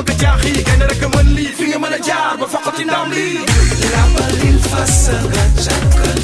fa nga jaaxi gaynde rek mën lii fi nga mën a jaar ba faqati ndam lii labalil fa sa nga jàkkal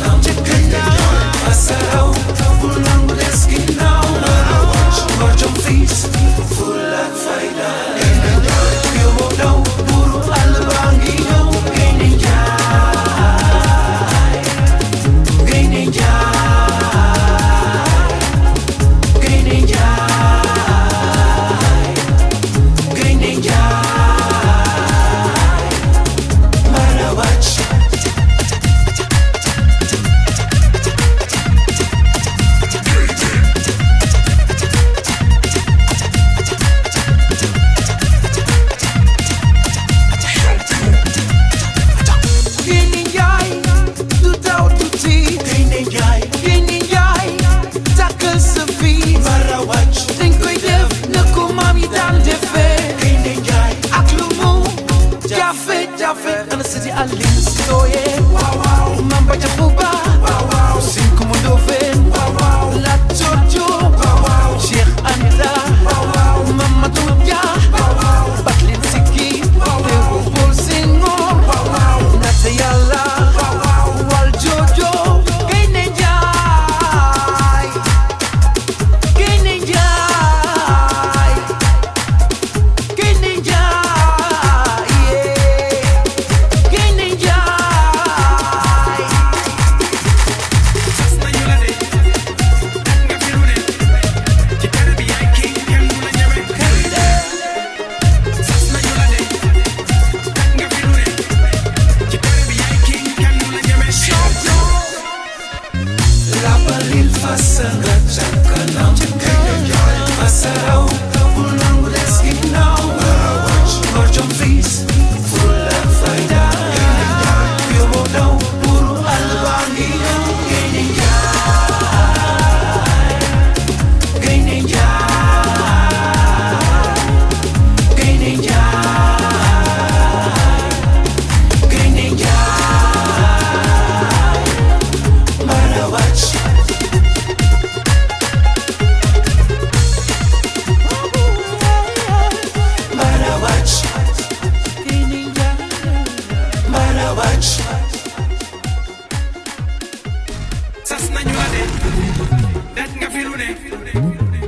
al listo, yeah.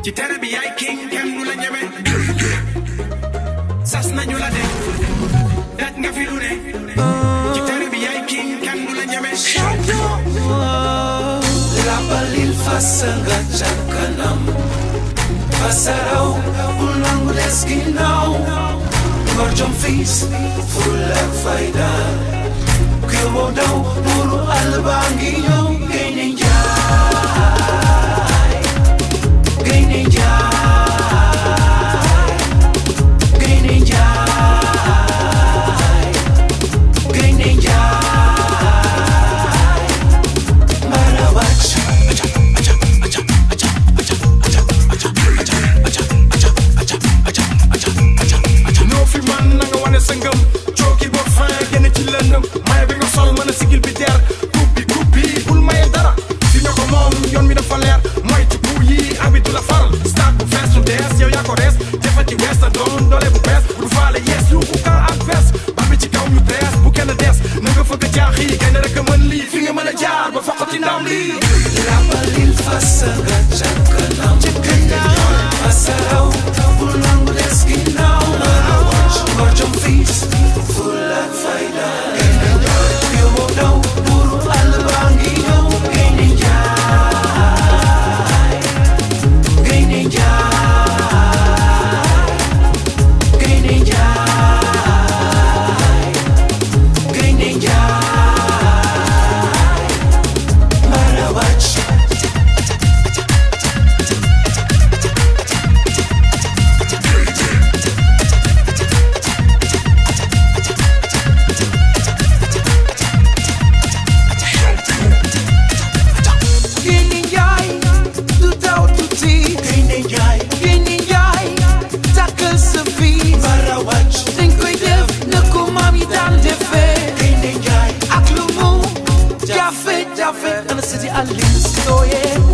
ci tere bi king kenn du la ñeme sas nañu la de. Dat nga fi lu ne ci tere bi yaay king kenn du la ñeme labalil fasa nga ca kanam fasaraw bul nangu des ginnaaw ngor jom fiis ful daw buuru àll parti dans me. La In and the city I live. oh yeah.